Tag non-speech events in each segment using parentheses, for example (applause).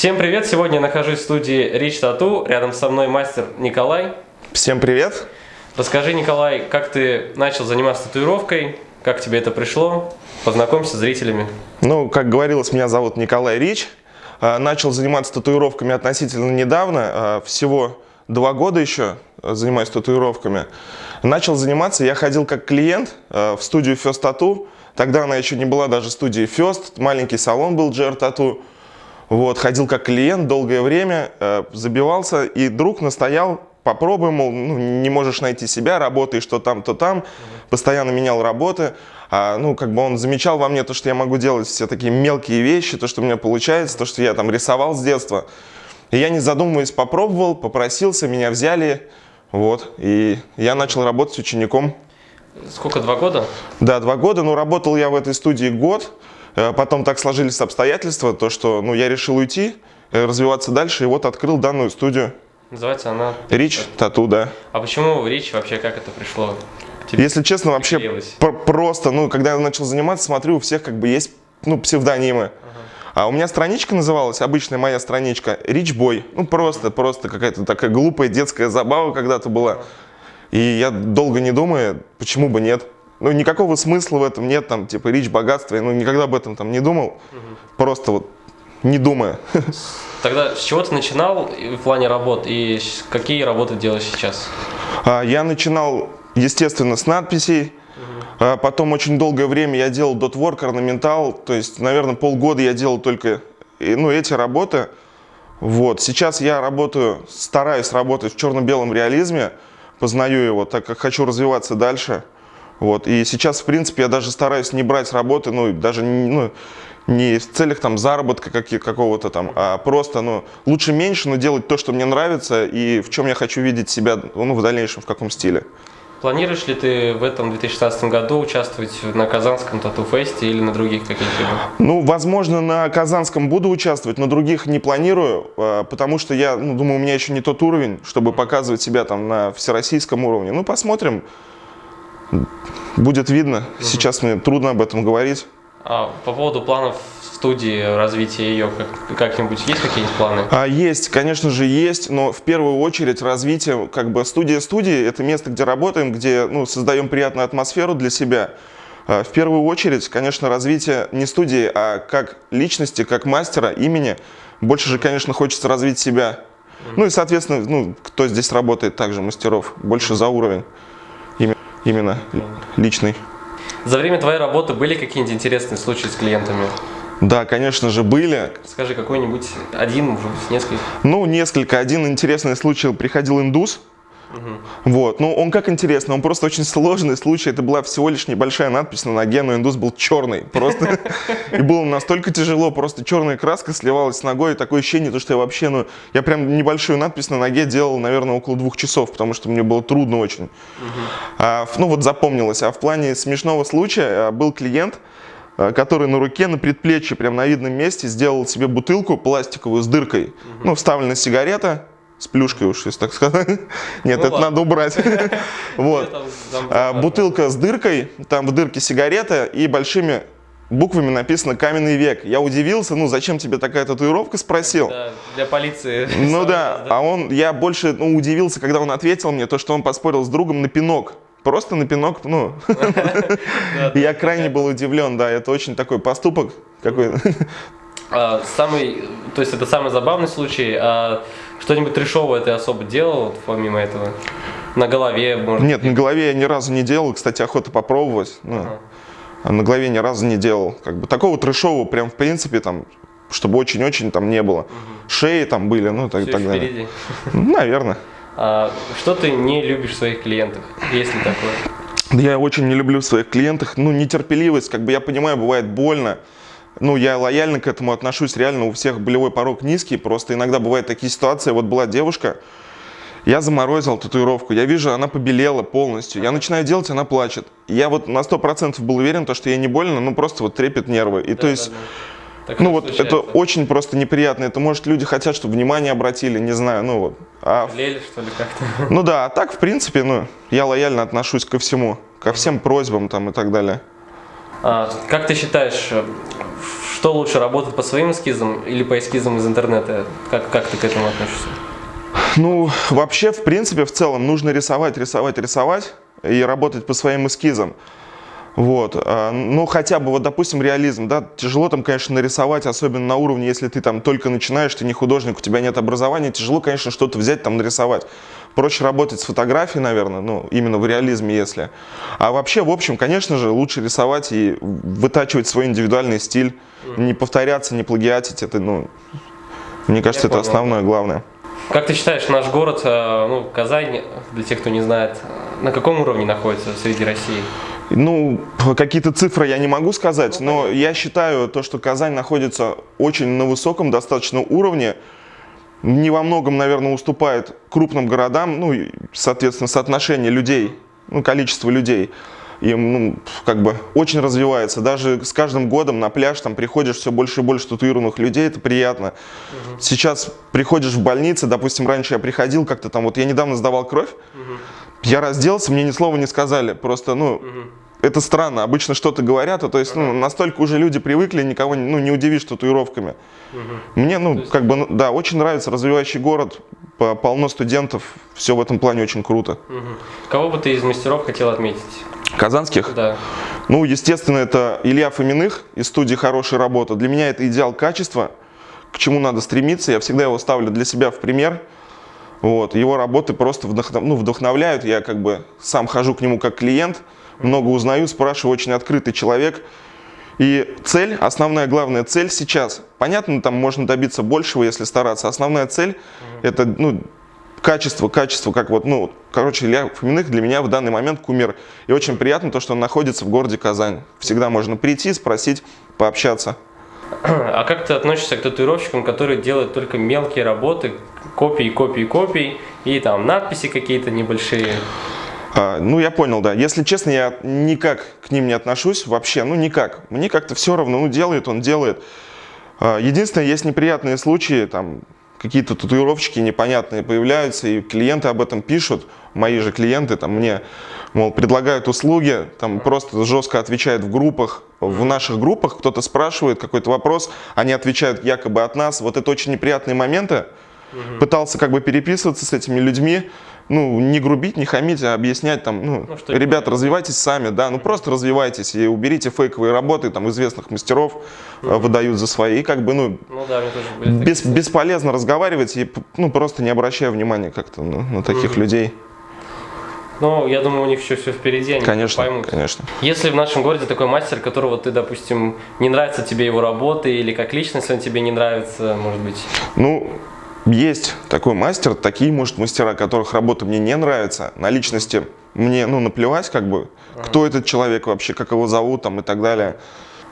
Всем привет! Сегодня я нахожусь в студии Рич Тату. Рядом со мной мастер Николай. Всем привет! Расскажи, Николай, как ты начал заниматься татуировкой, как тебе это пришло? Познакомься с зрителями. Ну, как говорилось, меня зовут Николай Рич. А, начал заниматься татуировками относительно недавно, а, всего два года еще занимаюсь татуировками. Начал заниматься, я ходил как клиент а, в студию First Tattoo. Тогда она еще не была даже студией First, маленький салон был GR Tattoo. Вот, ходил как клиент долгое время, э, забивался, и друг настоял, попробуй, мол, ну, не можешь найти себя, работаешь то там, то там, постоянно менял работы. А, ну, как бы он замечал во мне то, что я могу делать все такие мелкие вещи, то, что у меня получается, то, что я там рисовал с детства. И я, не задумываясь, попробовал, попросился, меня взяли, вот, и я начал работать учеником. Сколько, два года? Да, два года, но работал я в этой студии год, потом так сложились обстоятельства, то что ну, я решил уйти, э, развиваться дальше, и вот открыл данную студию. Называется она? Рич Тату, да. А почему Рич вообще, как это пришло? Тебе Если честно, вообще просто, ну, когда я начал заниматься, смотрю, у всех как бы есть, ну, псевдонимы. Ага. А у меня страничка называлась, обычная моя страничка, Рич Бой. Ну, просто, просто какая-то такая глупая детская забава когда-то была. И я долго не думаю, почему бы нет. Ну, никакого смысла в этом нет, там, типа, речь, богатство, я ну, никогда об этом там не думал, угу. просто вот не думая. (laughs) Тогда с чего ты начинал в плане работ и какие работы делаешь сейчас? А, я начинал, естественно, с надписей, угу. потом очень долгое время я делал дотворк, орнаментал, то есть, наверное, полгода я делал только ну, эти работы. Вот. Сейчас я работаю, стараюсь работать в черно-белом реализме, познаю его, так как хочу развиваться дальше. Вот. И сейчас, в принципе, я даже стараюсь не брать работы, ну, даже ну, не в целях там заработка какого-то там, а просто, ну, лучше меньше, но делать то, что мне нравится и в чем я хочу видеть себя, ну, в дальнейшем, в каком стиле. Планируешь ли ты в этом 2016 году участвовать на Казанском тату-фесте или на других каких-либо? Ну, возможно, на Казанском буду участвовать, на других не планирую, а, потому что я, ну, думаю, у меня еще не тот уровень, чтобы показывать себя там на всероссийском уровне. Ну, посмотрим. Будет видно. Угу. Сейчас мне трудно об этом говорить. А по поводу планов студии, развития ее, как-нибудь есть какие-нибудь планы? А, есть, конечно же, есть, но в первую очередь развитие, как бы студия студии, это место, где работаем, где ну, создаем приятную атмосферу для себя. А, в первую очередь, конечно, развитие не студии, а как личности, как мастера, имени. Больше же, конечно, хочется развить себя. Ну и, соответственно, ну, кто здесь работает, также мастеров, больше за уровень именно личный. За время твоей работы были какие-нибудь интересные случаи с клиентами? Да, конечно же, были. Скажи, какой-нибудь один, может быть, несколько? Ну, несколько. Один интересный случай. Приходил индус, Угу. Вот, ну он как интересно, он просто очень сложный случай, это была всего лишь небольшая надпись на ноге, но индус был черный, просто, (laughs) и было настолько тяжело, просто черная краска сливалась с ногой, такое ощущение, то, что я вообще, ну, я прям небольшую надпись на ноге делал, наверное, около двух часов, потому что мне было трудно очень. А, ну вот запомнилось, а в плане смешного случая а, был клиент, а, который на руке, на предплечье, прям на видном месте сделал себе бутылку пластиковую с дыркой, ну, вставлена сигарета, с плюшкой уж, если так сказать. (laughs) Нет, ну, это ладно. надо убрать. (laughs) вот. А, бутылка с дыркой, там в дырке сигарета и большими буквами написано «Каменный век». Я удивился, ну зачем тебе такая татуировка, спросил. Да, для полиции. (laughs) Ну да, а он, я больше ну, удивился, когда он ответил мне, то, что он поспорил с другом на пинок. Просто на пинок, ну. Я крайне был удивлен, да, это очень такой поступок какой а, самый, то есть это самый забавный случай, а что-нибудь трешовое ты особо делал, помимо этого? На голове, может Нет, на голове я ни разу не делал, кстати, охота попробовать. Ну, ага. А на голове ни разу не делал. Как бы такого трешового прям в принципе там, чтобы очень-очень там не было. Угу. Шеи там были, ну так, Все так далее. Впереди. Наверное. А, что ты не любишь в своих клиентах, если такое? Я очень не люблю в своих клиентах, ну, нетерпеливость, как бы я понимаю, бывает больно, ну, я лояльно к этому отношусь, реально у всех болевой порог низкий, просто иногда бывают такие ситуации, вот была девушка, я заморозил татуировку, я вижу, она побелела полностью, я начинаю делать, она плачет. Я вот на 100% был уверен, то, что ей не больно, ну просто вот трепет нервы. И да, то есть, да, да. ну вот случается. это очень просто неприятно, это может люди хотят, чтобы внимание обратили, не знаю, ну вот. А, Жалели, что ли, как-то? (laughs) Ну да, а так, в принципе, ну, я лояльно отношусь ко всему, ко всем просьбам там и так далее. А, как ты считаешь, что лучше, работать по своим эскизам или по эскизам из интернета? Как, как ты к этому относишься? Ну, вообще, в принципе, в целом, нужно рисовать, рисовать, рисовать и работать по своим эскизам. Вот, а, ну хотя бы вот, допустим, реализм, да, тяжело там, конечно, нарисовать, особенно на уровне, если ты там только начинаешь, ты не художник, у тебя нет образования, тяжело, конечно, что-то взять там нарисовать. Проще работать с фотографией, наверное, ну, именно в реализме, если. А вообще, в общем, конечно же, лучше рисовать и вытачивать свой индивидуальный стиль, не повторяться, не плагиатить, это, ну, мне кажется, Я это понял. основное, главное. Как ты считаешь, наш город, э, ну, Казань, для тех, кто не знает, на каком уровне находится среди России? Ну, какие-то цифры я не могу сказать, но я считаю то, что Казань находится очень на высоком достаточно уровне, не во многом, наверное, уступает крупным городам, ну, соответственно, соотношение людей, ну, количество людей и ну, как бы очень развивается. Даже с каждым годом на пляж там приходишь все больше и больше татуированных людей, это приятно. Угу. Сейчас приходишь в больницы, допустим, раньше я приходил как-то там, вот я недавно сдавал кровь, угу. я разделся, мне ни слова не сказали, просто, ну, угу. Это странно, обычно что-то говорят, а то есть, ну, настолько уже люди привыкли, никого ну, не удивишь татуировками. Угу. Мне, ну, есть... как бы, ну, да, очень нравится развивающий город, полно студентов, все в этом плане очень круто. Угу. Кого бы ты из мастеров хотел отметить? Казанских? Да. Ну, естественно, это Илья Фоминых из студии «Хорошая работа». Для меня это идеал качества, к чему надо стремиться. Я всегда его ставлю для себя в пример. Вот. Его работы просто вдохнов... ну, вдохновляют. Я как бы сам хожу к нему как клиент, много узнаю, спрашиваю, очень открытый человек. И цель, основная главная цель сейчас, понятно, там можно добиться большего, если стараться. Основная цель – это ну, качество, качество, как вот, ну, короче, Илья Фоминых для меня в данный момент кумир. И очень приятно то, что он находится в городе Казань. Всегда можно прийти, спросить, пообщаться. А как ты относишься к татуировщикам, которые делают только мелкие работы, копии, копии, копии, и там надписи какие-то небольшие? А, ну, я понял, да. Если честно, я никак к ним не отношусь вообще, ну, никак. Мне как-то все равно, ну, делает он, делает. А, единственное, есть неприятные случаи, там, какие-то татуировщики непонятные появляются, и клиенты об этом пишут, мои же клиенты там мне, мол, предлагают услуги, там просто жестко отвечают в группах, в наших группах кто-то спрашивает какой-то вопрос, они отвечают якобы от нас, вот это очень неприятные моменты, пытался как бы переписываться с этими людьми, ну, не грубить, не хамить, а объяснять там, ну, ну ребят, развивайтесь сами, да, ну просто развивайтесь и уберите фейковые работы, там, известных мастеров mm выдают за свои, и как бы, ну, ну да, бес, бесполезно разговаривать и, ну, просто не обращая внимания как-то на, на таких mm людей. Ну, я думаю, у них еще все впереди, они конечно, поймут. Конечно, Если в нашем городе такой мастер, которого ты, допустим, не нравится тебе его работы, или как личность он тебе не нравится, может быть? Ну, есть такой мастер, такие, может, мастера, которых работа мне не нравится, на личности мне, ну, наплевать, как бы, кто этот человек вообще, как его зовут, там, и так далее.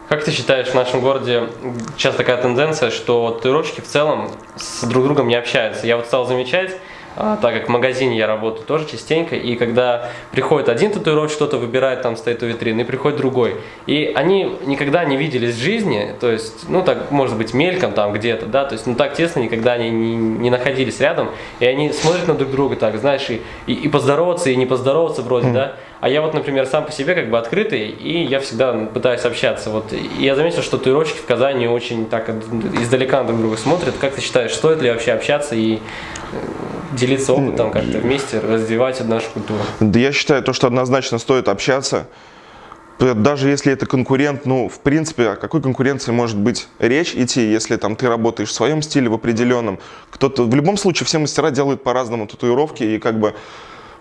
Как ты считаешь, в нашем городе сейчас такая тенденция, что татуировщики в целом с друг другом не общаются? Я вот стал замечать, так как в магазине я работаю тоже частенько, и когда приходит один татуировщик, что-то выбирает, там стоит у витрины, и приходит другой. И они никогда не виделись в жизни, то есть, ну так, может быть, мельком там где-то, да, то есть, ну так тесно никогда они не, не находились рядом, и они смотрят на друг друга так, знаешь, и, и, и поздороваться, и не поздороваться вроде, mm. да, а я вот, например, сам по себе как бы открытый, и я всегда пытаюсь общаться. Вот. И я заметил, что татуировщики в Казани очень так издалека друг друга смотрят. Как ты считаешь, стоит ли вообще общаться и делиться опытом как-то вместе, развивать нашу культуру? Да я считаю, то, что однозначно стоит общаться. Даже если это конкурент, ну, в принципе, о какой конкуренции может быть речь идти, если там ты работаешь в своем стиле, в определенном. Кто-то, в любом случае, все мастера делают по-разному татуировки, и как бы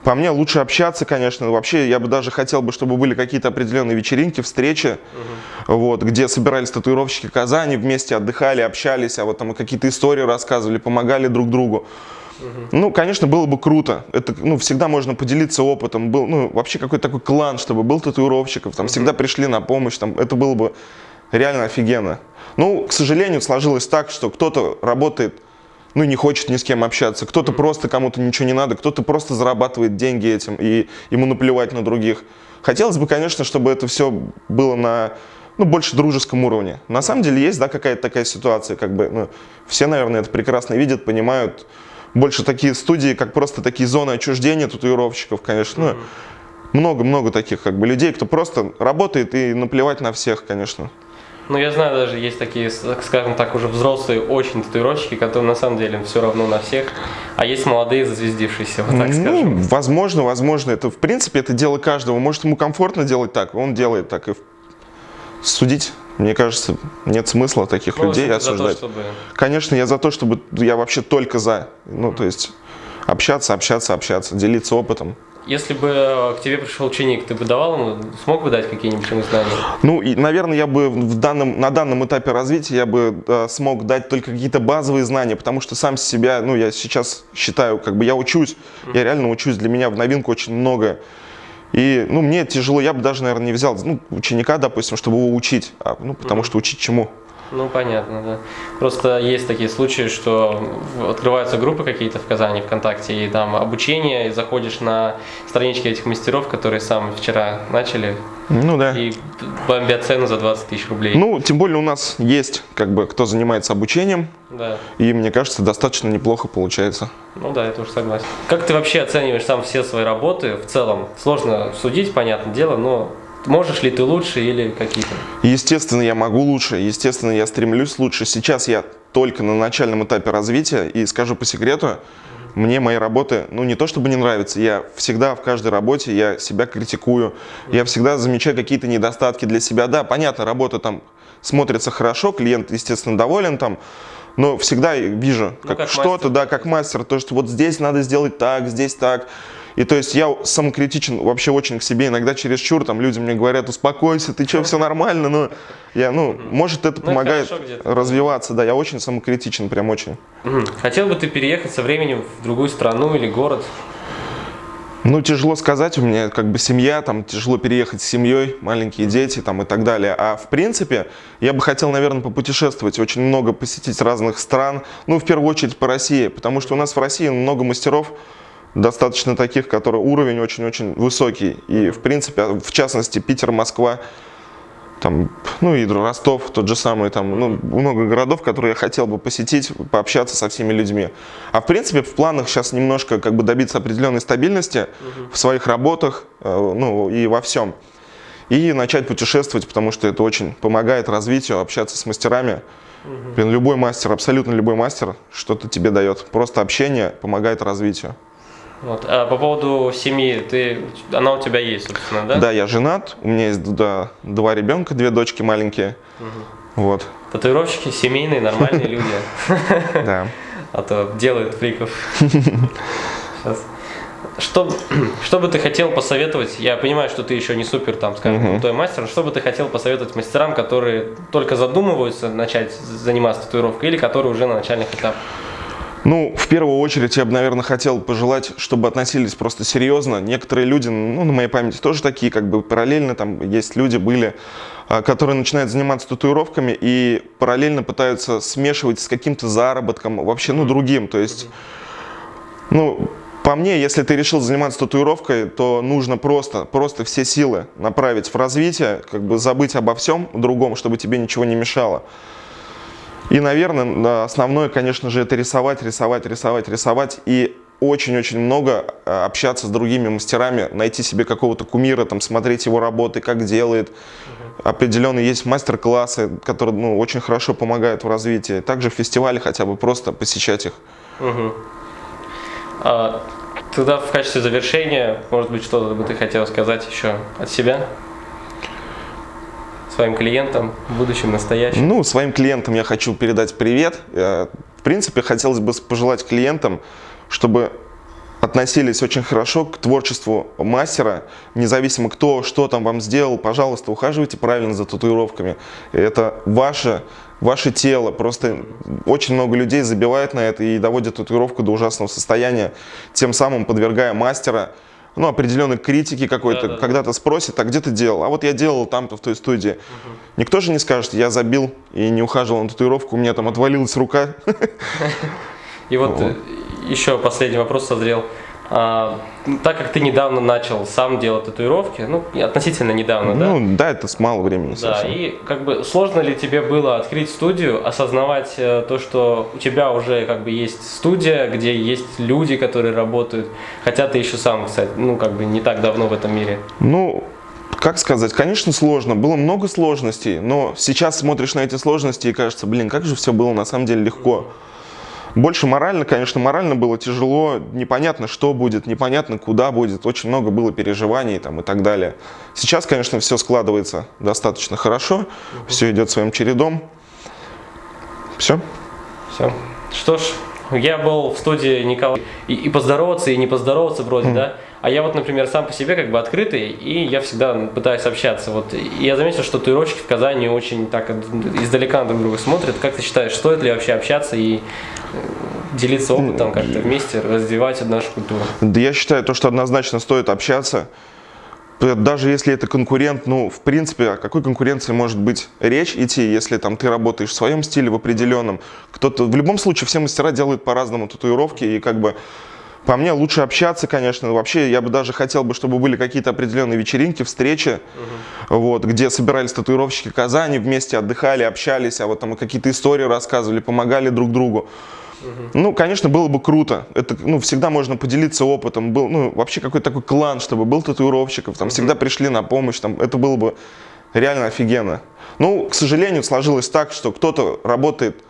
по мне лучше общаться, конечно. Вообще, я бы даже хотел бы, чтобы были какие-то определенные вечеринки, встречи, угу. вот, где собирались татуировщики Казани, вместе отдыхали, общались, а вот там какие-то истории рассказывали, помогали друг другу. Угу. Ну, конечно, было бы круто. Это, ну, всегда можно поделиться опытом. Был, ну, вообще какой-то такой клан, чтобы был татуировщиков, там угу. всегда пришли на помощь, там, это было бы реально офигенно. Ну, к сожалению, сложилось так, что кто-то работает ну, не хочет ни с кем общаться. Кто-то просто кому-то ничего не надо, кто-то просто зарабатывает деньги этим, и ему наплевать на других. Хотелось бы, конечно, чтобы это все было на ну, больше дружеском уровне. На самом деле есть, да, какая-то такая ситуация, как бы, ну, все, наверное, это прекрасно видят, понимают. Больше такие студии, как просто такие зоны отчуждения татуировщиков, конечно, много-много таких, как бы, людей, кто просто работает и наплевать на всех, конечно. Ну, я знаю, даже есть такие, скажем так, уже взрослые очень татуировщики, которые на самом деле все равно на всех, а есть молодые зазвездившиеся, вот так ну, скажем. Возможно, возможно. Это, в принципе, это дело каждого. Может, ему комфортно делать так, он делает так. И судить, мне кажется, нет смысла таких людей за то, осуждать. чтобы... Конечно, я за то, чтобы я вообще только за. Ну, то есть общаться, общаться, общаться, делиться опытом. Если бы к тебе пришел ученик, ты бы давал ему, смог бы дать какие-нибудь ему знания? Ну, и, наверное, я бы в данном, на данном этапе развития я бы э, смог дать только какие-то базовые знания, потому что сам себя, ну, я сейчас считаю, как бы я учусь, я реально учусь, для меня в новинку очень много. И, ну, мне тяжело, я бы даже, наверное, не взял ну, ученика, допустим, чтобы его учить, а, ну, потому что учить чему? Ну, понятно, да. Просто есть такие случаи, что открываются группы какие-то в Казани, ВКонтакте, и там обучение, и заходишь на странички этих мастеров, которые сам вчера начали, Ну, да. и бомбят цену за 20 тысяч рублей. Ну, тем более у нас есть, как бы, кто занимается обучением, Да. и, мне кажется, достаточно неплохо получается. Ну да, я тоже согласен. Как ты вообще оцениваешь сам все свои работы в целом? Сложно судить, понятное дело, но можешь ли ты лучше или какие-то? Естественно, я могу лучше, естественно, я стремлюсь лучше. Сейчас я только на начальном этапе развития, и скажу по секрету, мне мои работы, ну не то чтобы не нравятся, я всегда в каждой работе, я себя критикую, я всегда замечаю какие-то недостатки для себя. Да, понятно, работа там смотрится хорошо, клиент, естественно, доволен там, но всегда вижу Ну, как как что-то, да, как мастер, то, что вот здесь надо сделать так, здесь так. И то есть я самокритичен вообще очень к себе, иногда чересчур, там люди мне говорят, успокойся, ты что, все нормально, но я, ну, может это Ну, помогает развиваться, да, я очень самокритичен, прям очень. Хотел бы ты переехать со временем в другую страну или город? Ну, тяжело сказать, у меня как бы семья, там тяжело переехать с семьей, маленькие дети там и так далее. А в принципе, я бы хотел, наверное, попутешествовать, очень много посетить разных стран, ну, в первую очередь по России, потому что у нас в России много мастеров, достаточно таких, которые уровень очень-очень высокий. И, в принципе, в частности, Питер, Москва, там, ну и Ростов, тот же самый, там, ну, много городов, которые я хотел бы посетить, пообщаться со всеми людьми. А в принципе в планах сейчас немножко как бы добиться определенной стабильности в своих работах, э, ну и во всем. И начать путешествовать, потому что это очень помогает развитию, общаться с мастерами. Блин, любой мастер, абсолютно любой мастер что-то тебе дает. Просто общение помогает развитию. Вот. А по поводу семьи, ты, она у тебя есть, собственно, да? Да, я женат, у меня есть да, два ребенка, две дочки маленькие. Вот, Татуировщики семейные, нормальные люди, да. а то делают фриков. Сейчас. Что, что бы ты хотел посоветовать? Я понимаю, что ты еще не супер, там, скажем, крутой мастер. но Что бы ты хотел посоветовать мастерам, которые только задумываются начать заниматься татуировкой или которые уже на начальных этапах? Ну, в первую очередь, я бы, наверное, хотел пожелать, чтобы относились просто серьезно. Некоторые люди, ну, на моей памяти тоже такие, как бы параллельно, там есть люди, были, а, которые начинают заниматься татуировками и параллельно пытаются смешивать с каким-то заработком, вообще, ну, другим. То есть, ну, по мне, если ты решил заниматься татуировкой, то нужно просто, просто все силы направить в развитие, как бы забыть обо всем другом, чтобы тебе ничего не мешало. И, наверное, основное, конечно же, это рисовать, рисовать, рисовать, рисовать. И очень-очень много э, общаться с другими мастерами, найти себе какого-то кумира, там, смотреть его работы, как делает. Определенно есть мастер-классы, которые ну, очень хорошо помогают в развитии. Также фестивали хотя бы просто посещать их. Мгм. А, тогда в качестве завершения, может быть, что-то бы ты хотел сказать еще от себя? Своим клиентам, будущим, настоящим? Ну, своим клиентам я хочу передать привет. Э, В принципе, хотелось бы пожелать клиентам, чтобы относились очень хорошо к творчеству мастера, независимо кто, что там вам сделал, пожалуйста, ухаживайте правильно за татуировками. Это ваше, ваше тело. Просто очень много людей забивает на это и доводит татуировку до ужасного состояния, тем самым подвергая мастера ну, определенной критики какой-то, Да-да-да. когда-то спросит, а где ты делал? А вот я делал там-то в той студии. Никто же не скажет, я забил и не ухаживал на татуировку, у меня там отвалилась рука. (laughs) И вот э, еще последний вопрос созрел. А, так как ты недавно начал сам делать татуировки, ну, относительно недавно, да? Ну, да, это с мало времени Да, совсем. и как бы сложно ли тебе было открыть студию, осознавать э, то, что у тебя уже как бы есть студия, где есть люди, которые работают, хотя ты еще сам, кстати, ну как бы не так давно в этом мире. Ну, как сказать, конечно, сложно. Было много сложностей, но сейчас смотришь на эти сложности и кажется, блин, как же все было на самом деле легко. Больше морально, конечно, морально было тяжело, непонятно, что будет, непонятно, куда будет, очень много было переживаний там, и так далее. Сейчас, конечно, все складывается достаточно хорошо, все идет своим чередом. Все. Все. Что ж, я был в студии Николая, и, и поздороваться, и не поздороваться вроде, mm. да, а я вот, например, сам по себе как бы открытый, и я всегда пытаюсь общаться. Вот и я заметил, что татуировщики в Казани очень так издалека друг друга смотрят. Как ты считаешь, стоит ли вообще общаться и э, делиться опытом как-то вместе, развивать нашу культуру? Да я считаю, то, что однозначно стоит общаться. Даже если это конкурент, ну, в принципе, о какой конкуренции может быть речь идти, если там ты работаешь в своем стиле, в определенном. Кто-то, в любом случае, все мастера делают по-разному татуировки, и как бы по мне лучше общаться, конечно. Вообще, я бы даже хотел бы, чтобы были какие-то определенные вечеринки, встречи, угу. вот, где собирались татуировщики Казани, вместе отдыхали, общались, а вот там какие-то истории рассказывали, помогали друг другу. Угу. Ну, конечно, было бы круто. Это, ну, всегда можно поделиться опытом. Был, ну, вообще какой-то такой клан, чтобы был татуировщиков, там угу. всегда пришли на помощь, там, это было бы реально офигенно. Ну, к сожалению, сложилось так, что кто-то работает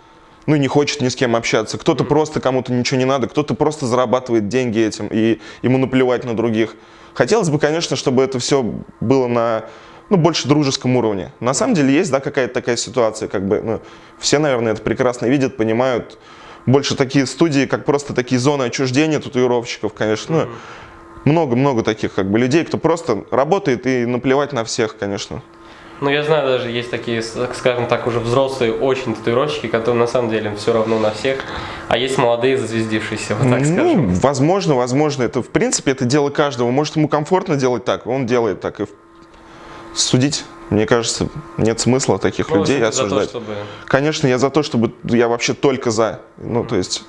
ну, не хочет ни с кем общаться. Кто-то просто кому-то ничего не надо, кто-то просто зарабатывает деньги этим, и ему наплевать на других. Хотелось бы, конечно, чтобы это все было на ну, больше дружеском уровне. На самом деле есть, да, какая-то такая ситуация, как бы, ну, все, наверное, это прекрасно видят, понимают. Больше такие студии, как просто такие зоны отчуждения татуировщиков, конечно, ну, много-много таких, как бы, людей, кто просто работает и наплевать на всех, конечно. Ну, я знаю, даже есть такие, скажем так, уже взрослые очень татуировщики, которые на самом деле все равно на всех, а есть молодые зазвездившиеся, вот так ну, скажем. Возможно, возможно. Это, в принципе, это дело каждого. Может, ему комфортно делать так, он делает так. И судить, мне кажется, нет смысла таких ну, людей осуждать. То, чтобы... Конечно, я за то, чтобы, я вообще только за. Ну, то есть,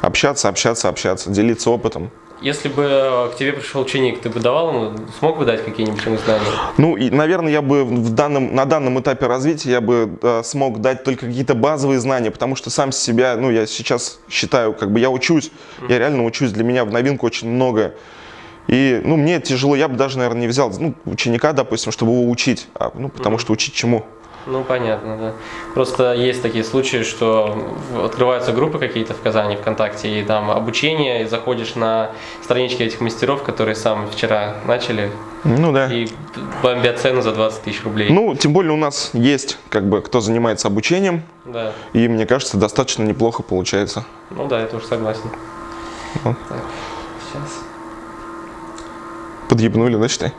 общаться, общаться, общаться, делиться опытом. Если бы э, к тебе пришел ученик, ты бы давал ему, смог бы дать какие-нибудь ему знания? Ну, и, наверное, я бы в данном, на данном этапе развития я бы э, смог дать только какие-то базовые знания, потому что сам себя, ну, я сейчас считаю, как бы я учусь, mm -hmm. я реально учусь, для меня в новинку очень много. И, ну, мне тяжело, я бы даже, наверное, не взял, ну, ученика, допустим, чтобы его учить, а, ну, потому mm -hmm. что учить чему? Ну, понятно, да. Просто есть такие случаи, что открываются группы какие-то в Казани, ВКонтакте, и там обучение, и заходишь на странички этих мастеров, которые сам вчера начали, ну да. И бомбят цену за 20 тысяч рублей. Ну, тем более у нас есть, как бы, кто занимается обучением. Да. И мне кажется, достаточно неплохо получается. Ну да, я тоже согласен. Ну. Так, сейчас. Подъебнули, да, считай?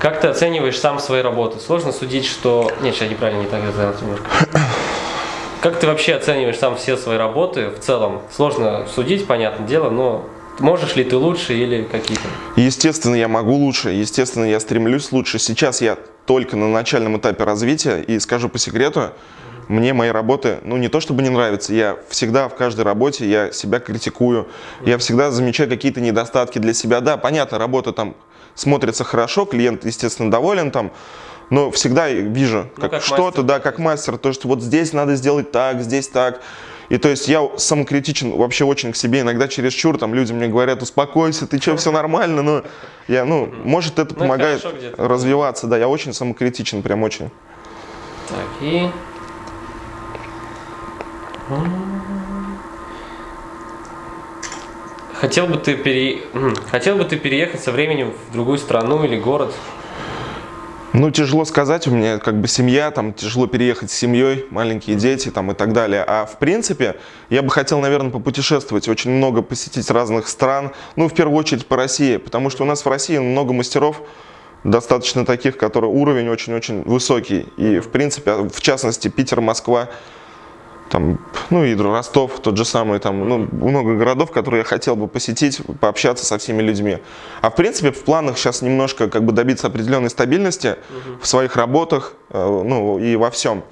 Как ты оцениваешь сам свои работы? Сложно судить, что... Нет, сейчас неправильно, не так сделал немножко. Как ты вообще оцениваешь сам все свои работы в целом? Сложно судить, понятное дело, но можешь ли ты лучше или какие-то? Естественно, я могу лучше, естественно, я стремлюсь лучше. Сейчас я только на начальном этапе развития, и скажу по секрету, мне мои работы, ну не то чтобы не нравятся, я всегда в каждой работе, я себя критикую, я всегда замечаю какие-то недостатки для себя. Да, понятно, работа там смотрится хорошо, клиент, естественно, доволен там, но всегда вижу ну, как, как что-то, да, как мастер, то, что вот здесь надо сделать так, здесь так. И то есть я самокритичен вообще очень к себе, иногда чересчур, там люди мне говорят, успокойся, ты что, все нормально, но я, ну, может это ну, помогает развиваться, да, я очень самокритичен, прям очень. Так, и... Хотел бы ты пере... Хотел бы ты переехать со временем в другую страну или город? Ну, тяжело сказать, у меня как бы семья, там тяжело переехать с семьей, маленькие дети там и так далее. А в принципе, я бы хотел, наверное, попутешествовать, очень много посетить разных стран, ну, в первую очередь по России, потому что у нас в России много мастеров, достаточно таких, которые уровень очень-очень высокий. И, в принципе, в частности, Питер, Москва, там, ну и Ростов, тот же самый, там, ну, много городов, которые я хотел бы посетить, пообщаться со всеми людьми. А в принципе в планах сейчас немножко как бы добиться определенной стабильности угу. в своих работах, э, ну и во всем.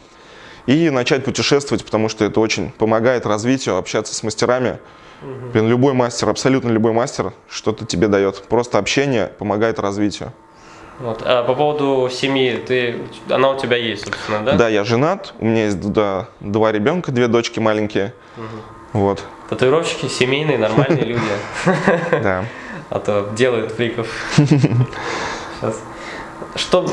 И начать путешествовать, потому что это очень помогает развитию, общаться с мастерами. Угу. Блин, любой мастер, абсолютно любой мастер что-то тебе дает. Просто общение помогает развитию. Вот. А по поводу семьи, ты, она у тебя есть, собственно, да? Да, я женат, у меня есть да, два ребенка, две дочки маленькие. Вот, Татуировщики семейные, нормальные (laughs) люди. да. А то делают фриков. Сейчас. Что,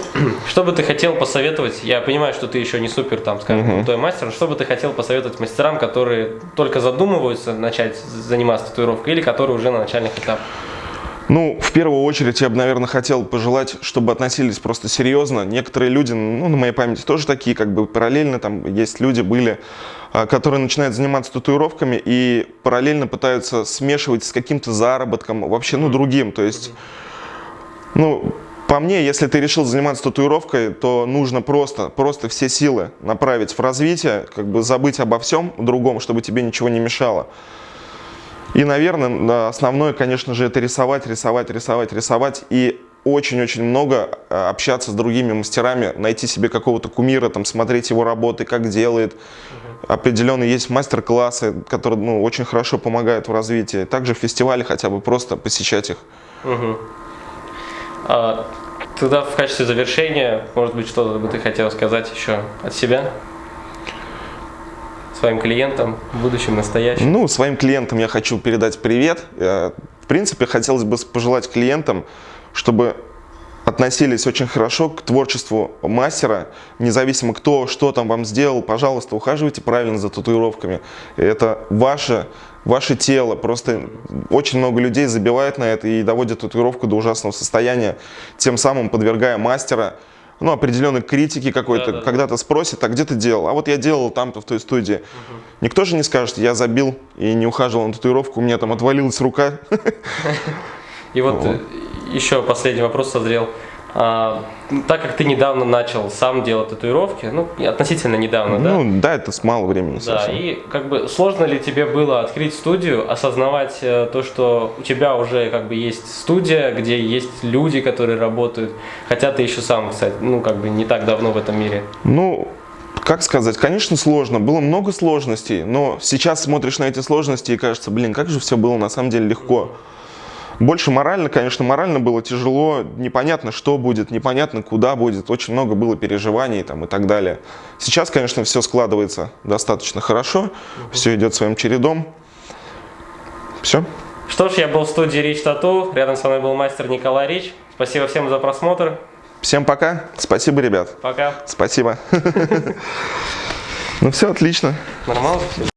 что бы ты хотел посоветовать? Я понимаю, что ты еще не супер, там, скажем, крутой мастер. но Что бы ты хотел посоветовать мастерам, которые только задумываются начать заниматься татуировкой или которые уже на начальных этапах? Ну, в первую очередь я бы, наверное, хотел пожелать, чтобы относились просто серьезно. Некоторые люди, ну, на моей памяти тоже такие, как бы параллельно, там есть люди были, а, которые начинают заниматься татуировками и параллельно пытаются смешивать с каким-то заработком, вообще, ну, другим. То есть, ну, по мне, если ты решил заниматься татуировкой, то нужно просто, просто все силы направить в развитие, как бы забыть обо всем другом, чтобы тебе ничего не мешало. И, наверное, основное, конечно же, это рисовать, рисовать, рисовать, рисовать. И очень-очень много э, общаться с другими мастерами, найти себе какого-то кумира, там, смотреть его работы, как делает. Определенно есть мастер-классы, которые ну, очень хорошо помогают в развитии. Также фестивали хотя бы просто посещать их. Мгм. А, тогда в качестве завершения, может быть, что-то бы ты хотел сказать еще от себя? Своим клиентам, будущим, настоящим? Ну, своим клиентам я хочу передать привет. Э, В принципе, хотелось бы пожелать клиентам, чтобы относились очень хорошо к творчеству мастера, независимо кто, что там вам сделал, пожалуйста, ухаживайте правильно за татуировками. Это ваше, ваше тело, просто очень много людей забивает на это и доводит татуировку до ужасного состояния, тем самым подвергая мастера ну, определенной критики какой-то, Да-да-да. когда-то спросит, а где ты делал? А вот я делал там-то в той студии. Никто же не скажет, я забил и не ухаживал на татуировку, у меня там отвалилась рука. И вот э, еще последний вопрос созрел. А, так как ты недавно начал сам делать татуировки, ну, относительно недавно, да? Ну, да, это с мало времени Да, совсем. и как бы сложно ли тебе было открыть студию, осознавать э, то, что у тебя уже как бы есть студия, где есть люди, которые работают, хотя ты еще сам, кстати, ну как бы не так давно в этом мире. Ну, как сказать, конечно, сложно. Было много сложностей, но сейчас смотришь на эти сложности и кажется, блин, как же все было на самом деле легко. Больше морально, конечно, морально было тяжело, непонятно, что будет, непонятно, куда будет, очень много было переживаний там, и так далее. Сейчас, конечно, все складывается достаточно хорошо, все идет своим чередом. Все. Что ж, я был в студии Рич Тату, рядом со мной был мастер Николай Рич. Спасибо всем за просмотр. Всем пока. Спасибо, ребят. Пока. Спасибо. (laughs) Ну все, отлично. Нормально все?